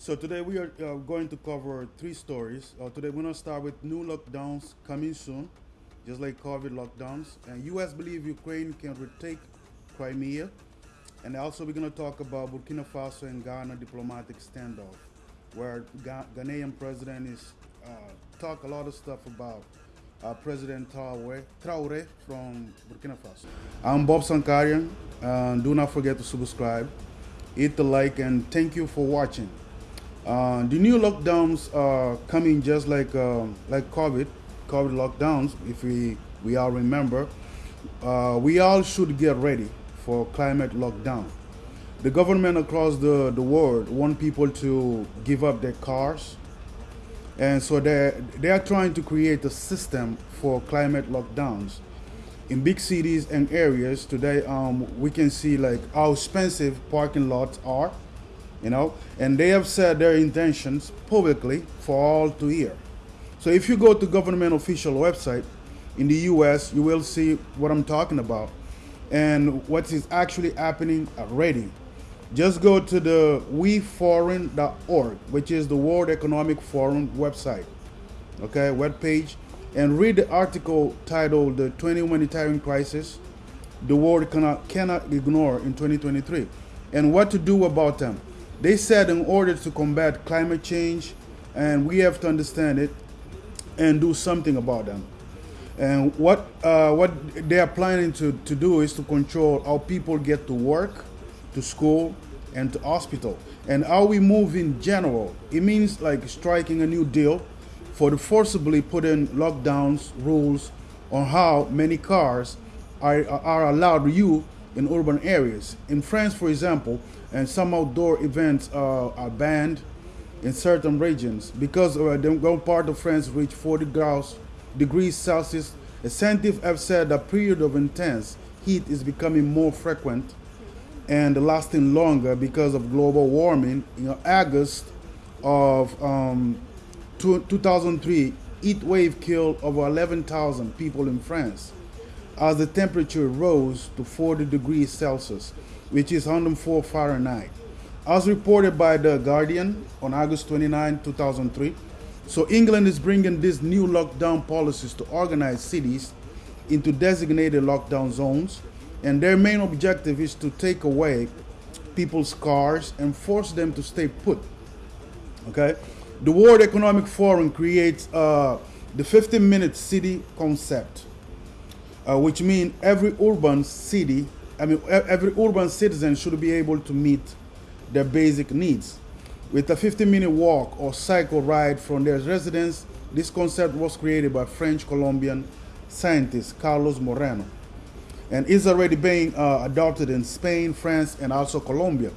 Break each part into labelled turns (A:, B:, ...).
A: So today we are uh, going to cover three stories. Uh, today we're to start with new lockdowns coming soon, just like COVID lockdowns. And U.S. believe Ukraine can retake Crimea. And also we're going to talk about Burkina Faso and Ghana diplomatic standoff, where Ga- Ghanaian president is uh, talk a lot of stuff about uh, President Traore, Traore from Burkina Faso. I'm Bob Sankarian. Do not forget to subscribe, hit the like, and thank you for watching. Uh, the new lockdowns are coming just like um, like COVID, COVID lockdowns. If we we all remember, uh, we all should get ready for climate lockdown. The government across the, the world want people to give up their cars, and so they they are trying to create a system for climate lockdowns. In big cities and areas today, um, we can see like how expensive parking lots are you know, and they have said their intentions publicly for all to hear. So if you go to government official website in the US, you will see what I'm talking about and what is actually happening already. Just go to the weforum.org, which is the World Economic Forum website, okay, web page, and read the article titled "The 20 Humanitarian Crisis the world cannot cannot ignore in 2023, and what to do about them." They said in order to combat climate change, and we have to understand it and do something about them. And what uh, what they are planning to, to do is to control how people get to work, to school, and to hospital, and how we move in general. It means like striking a new deal for the forcibly put in lockdowns rules on how many cars are, are allowed use in urban areas. In France, for example, and some outdoor events uh, are banned in certain regions because uh, the one part of France reached 40 degrees Celsius. Scientists have said a period of intense heat is becoming more frequent and lasting longer because of global warming. In August of um, 2003, heat wave killed over 11,000 people in France as the temperature rose to 40 degrees Celsius, which is 104 Fahrenheit. As reported by The Guardian on August 29, 2003, so England is bringing these new lockdown policies to organize cities into designated lockdown zones, and their main objective is to take away people's cars and force them to stay put. Okay, the World Economic Forum creates uh, the 15-minute city concept uh, which means every urban city, I mean, every urban citizen should be able to meet their basic needs. With a 15 minute walk or cycle ride from their residence, this concept was created by French Colombian scientist Carlos Moreno and is already being uh, adopted in Spain, France, and also Colombia.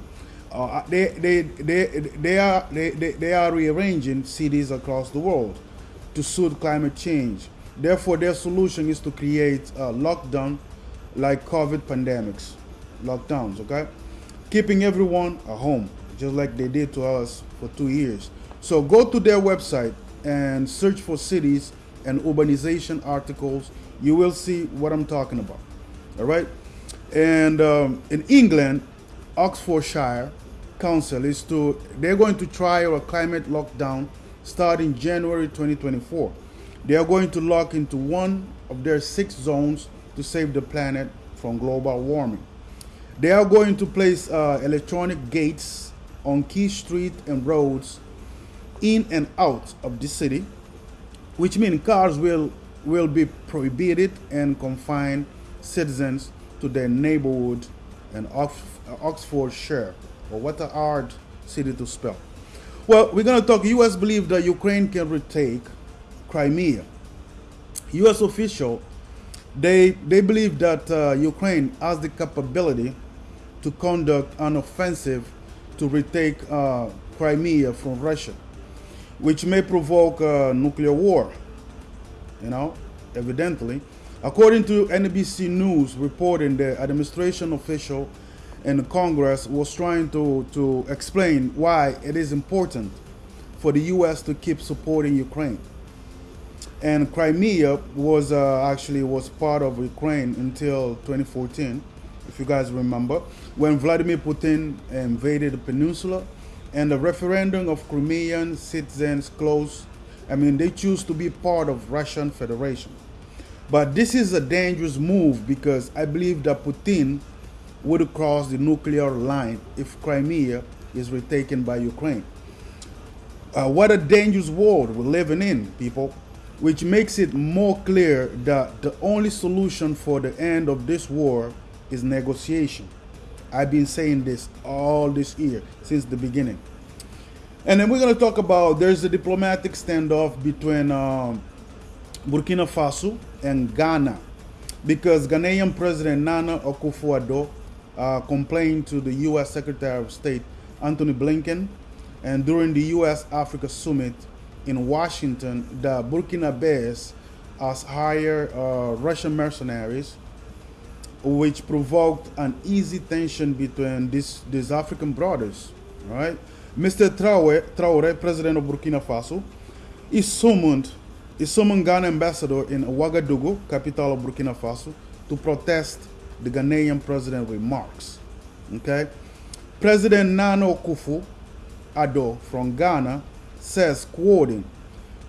A: Uh, they, they, they, they, are, they, they, they are rearranging cities across the world to suit climate change Therefore, their solution is to create a lockdown like COVID pandemics, lockdowns, okay? Keeping everyone at home, just like they did to us for two years. So go to their website and search for cities and urbanization articles. You will see what I'm talking about, all right? And um, in England, Oxfordshire Council is to, they're going to try a climate lockdown starting January 2024. They are going to lock into one of their six zones to save the planet from global warming. They are going to place uh, electronic gates on key streets and roads in and out of the city, which means cars will, will be prohibited and confine citizens to their neighborhood and Oxfordshire, or what a hard city to spell. Well, we're going to talk. U.S. believe that Ukraine can retake Crimea. U.S. official, they they believe that uh, Ukraine has the capability to conduct an offensive to retake uh, Crimea from Russia, which may provoke a nuclear war. You know, evidently, according to NBC News reporting, the administration official and Congress was trying to, to explain why it is important for the U.S. to keep supporting Ukraine and Crimea was uh, actually was part of Ukraine until 2014, if you guys remember, when Vladimir Putin invaded the peninsula, and the referendum of Crimean citizens closed. I mean, they choose to be part of Russian Federation. But this is a dangerous move because I believe that Putin would cross the nuclear line if Crimea is retaken by Ukraine. Uh, what a dangerous world we're living in, people, which makes it more clear that the only solution for the end of this war is negotiation. I've been saying this all this year since the beginning. And then we're going to talk about there's a diplomatic standoff between um, Burkina Faso and Ghana because Ghanaian President Nana Akufo-Addo uh, complained to the U.S. Secretary of State Antony Blinken and during the U.S. Africa Summit in Washington, the Burkina Faso has hired uh, Russian mercenaries, which provoked an easy tension between these, these African brothers. Right, Mr. Traore, Traore, president of Burkina Faso, is summoned, is summoned Ghana ambassador in Ouagadougou, capital of Burkina Faso, to protest the Ghanaian president remarks. Okay, President Nana Akufo Addo from Ghana says, quoting,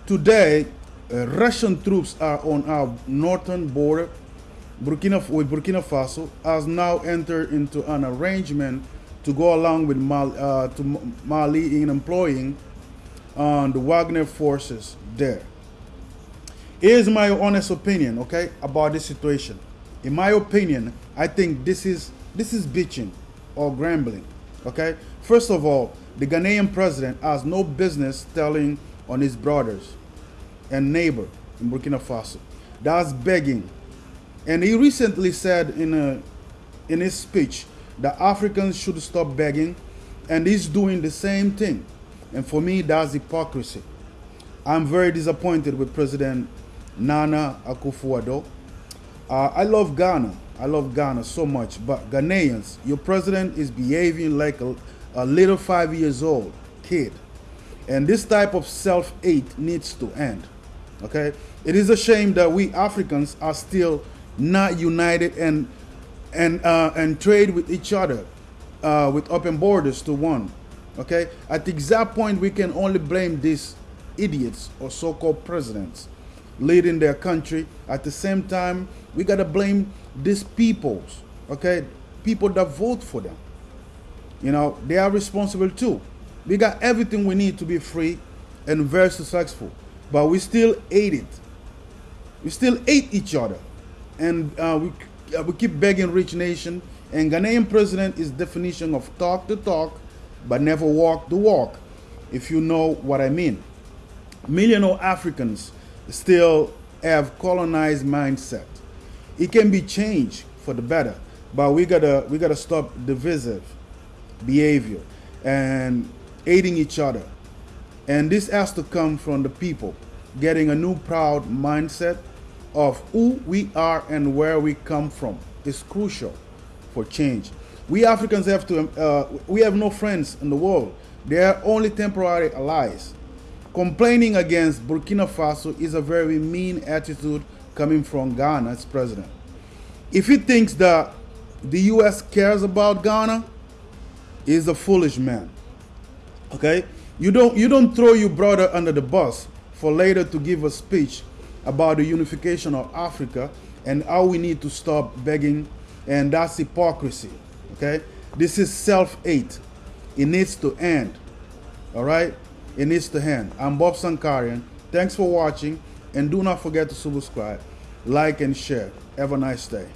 A: Today, uh, Russian troops are on our northern border Burkina, with Burkina Faso, has now entered into an arrangement to go along with Mali, uh, to Mali in employing uh, the Wagner forces there. Here's my honest opinion, okay, about this situation. In my opinion, I think this is this is bitching or grumbling, okay. First of all, the Ghanaian president has no business telling on his brothers and neighbor in Burkina Faso. That's begging. And he recently said in, a, in his speech that Africans should stop begging, and he's doing the same thing. And for me, that's hypocrisy. I'm very disappointed with President Nana Akufo-Addo. Uh, I love Ghana. I love Ghana so much, but Ghanaians, your president is behaving like a, a little five years old kid. And this type of self-hate needs to end. Okay? It is a shame that we Africans are still not united and and uh, and trade with each other uh, with open borders to one. Okay? At the exact point we can only blame these idiots or so-called presidents leading their country. At the same time, we gotta blame these peoples, okay? People that vote for them. You know, they are responsible too. We got everything we need to be free and very successful, but we still hate it. We still hate each other, and uh, we uh, we keep begging rich nation. And Ghanaian president is definition of talk the talk, but never walk the walk. If you know what I mean. Million of Africans still have colonized mindset. It can be changed for the better, but we gotta we gotta stop divisive behavior and aiding each other. And this has to come from the people getting a new proud mindset of who we are and where we come from is crucial for change. We Africans have to, uh, we have no friends in the world. They are only temporary allies. Complaining against Burkina Faso is a very mean attitude coming from Ghana's president. If he thinks that the US cares about Ghana, is a foolish man. Okay? You don't you don't throw your brother under the bus for later to give a speech about the unification of Africa and how we need to stop begging and that's hypocrisy. Okay? This is self-hate. It needs to end. All right? It needs to end. I'm Bob Sankarian. Thanks for watching and do not forget to subscribe, like and share. Have a nice day.